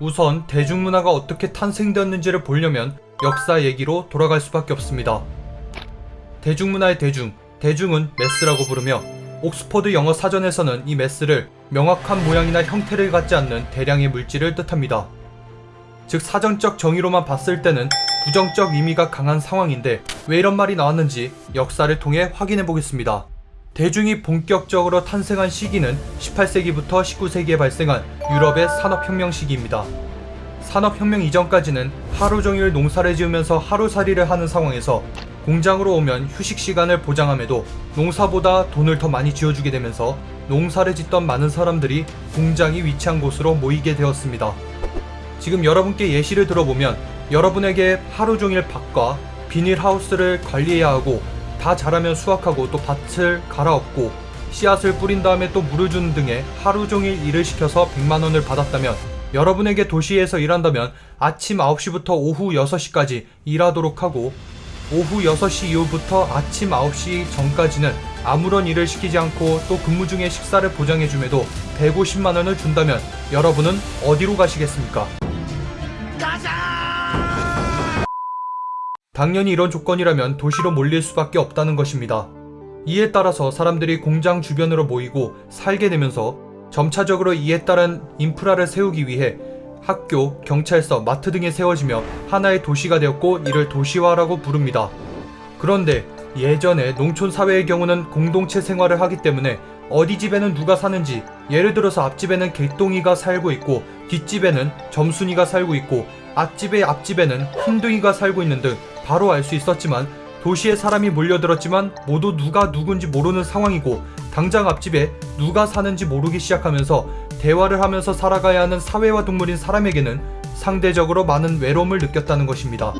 우선 대중문화가 어떻게 탄생되었는지를 보려면 역사 얘기로 돌아갈 수밖에 없습니다. 대중문화의 대중, 대중은 매스라고 부르며 옥스퍼드 영어 사전에서는 이 매스를 명확한 모양이나 형태를 갖지 않는 대량의 물질을 뜻합니다. 즉 사전적 정의로만 봤을 때는 부정적 의미가 강한 상황인데 왜 이런 말이 나왔는지 역사를 통해 확인해 보겠습니다. 대중이 본격적으로 탄생한 시기는 18세기부터 19세기에 발생한 유럽의 산업혁명 시기입니다. 산업혁명 이전까지는 하루 종일 농사를 지으면서 하루살이를 하는 상황에서 공장으로 오면 휴식 시간을 보장함에도 농사보다 돈을 더 많이 지어주게 되면서 농사를 짓던 많은 사람들이 공장이 위치한 곳으로 모이게 되었습니다. 지금 여러분께 예시를 들어보면 여러분에게 하루 종일 밭과 비닐하우스를 관리해야 하고 다 자라면 수확하고 또 밭을 갈아엎고 씨앗을 뿌린 다음에 또 물을 주는 등의 하루 종일 일을 시켜서 100만원을 받았다면 여러분에게 도시에서 일한다면 아침 9시부터 오후 6시까지 일하도록 하고 오후 6시 이후부터 아침 9시 전까지는 아무런 일을 시키지 않고 또 근무 중에 식사를 보장해줌에도 150만원을 준다면 여러분은 어디로 가시겠습니까? 당연히 이런 조건이라면 도시로 몰릴 수밖에 없다는 것입니다. 이에 따라서 사람들이 공장 주변으로 모이고 살게 되면서 점차적으로 이에 따른 인프라를 세우기 위해 학교, 경찰서, 마트 등이 세워지며 하나의 도시가 되었고 이를 도시화라고 부릅니다. 그런데 예전에 농촌 사회의 경우는 공동체 생활을 하기 때문에 어디 집에는 누가 사는지 예를 들어서 앞집에는 개똥이가 살고 있고 뒷집에는 점순이가 살고 있고 앞집의 앞집에는 흰둥이가 살고 있는 등 바로 알 수 있었지만 도시에 사람이 몰려들었지만 모두 누가 누군지 모르는 상황이고 당장 앞집에 누가 사는지 모르기 시작하면서 대화를 하면서 살아가야 하는 사회화 동물인 사람에게는 상대적으로 많은 외로움을 느꼈다는 것입니다.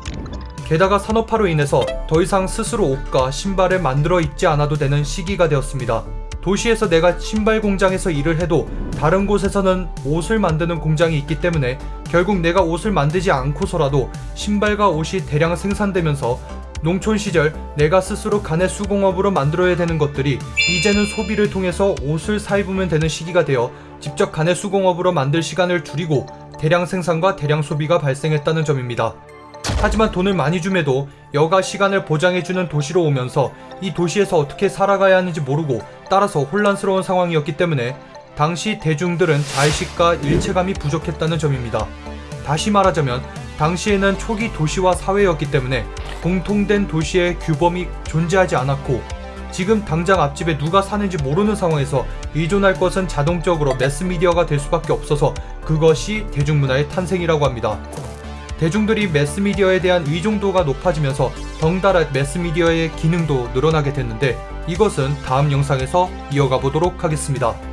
게다가 산업화로 인해서 더 이상 스스로 옷과 신발을 만들어 입지 않아도 되는 시기가 되었습니다. 도시에서 내가 신발 공장에서 일을 해도 다른 곳에서는 옷을 만드는 공장이 있기 때문에 결국 내가 옷을 만들지 않고서라도 신발과 옷이 대량 생산되면서 농촌 시절 내가 스스로 간의 수공업으로 만들어야 되는 것들이 이제는 소비를 통해서 옷을 사입으면 되는 시기가 되어 직접 간의 수공업으로 만들 시간을 줄이고 대량 생산과 대량 소비가 발생했다는 점입니다. 하지만 돈을 많이 줌에도 여가 시간을 보장해주는 도시로 오면서 이 도시에서 어떻게 살아가야 하는지 모르고 따라서 혼란스러운 상황이었기 때문에 당시 대중들은 자의식과 일체감이 부족했다는 점입니다. 다시 말하자면 당시에는 초기 도시화 사회였기 때문에 공통된 도시의 규범이 존재하지 않았고 지금 당장 앞집에 누가 사는지 모르는 상황에서 의존할 것은 자동적으로 매스미디어가 될 수밖에 없어서 그것이 대중문화의 탄생이라고 합니다. 대중들이 매스미디어에 대한 의존도가 높아지면서 덩달아 매스미디어의 기능도 늘어나게 됐는데 이것은 다음 영상에서 이어가 보도록 하겠습니다.